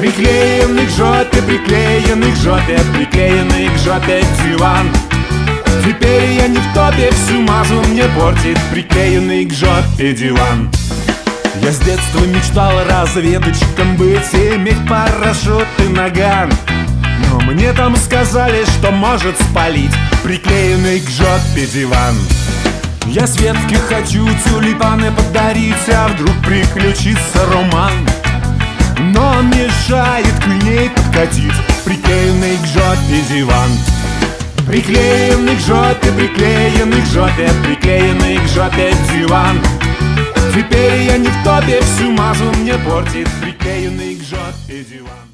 Приклеенный к жопе, приклеенный к жопе, приклеенный к жопе диван. Теперь я не в топе, всю мазу мне портит приклеенный к жопе диван. Я с детства мечтал разведчиком быть иметь парашют и наган. Но мне там сказали, что может спалить приклеенный к жопе диван. Я Светке хочу тюльпаны подарить, а вдруг приключится роман мешает к ней подкатить Приклеенный к жопе диван. Приклеенный к жопе, приклеенный к жопе Приклеенный к жопе диван. Теперь я не в топе, всю мазу мне портит Приклеенный к жопе диван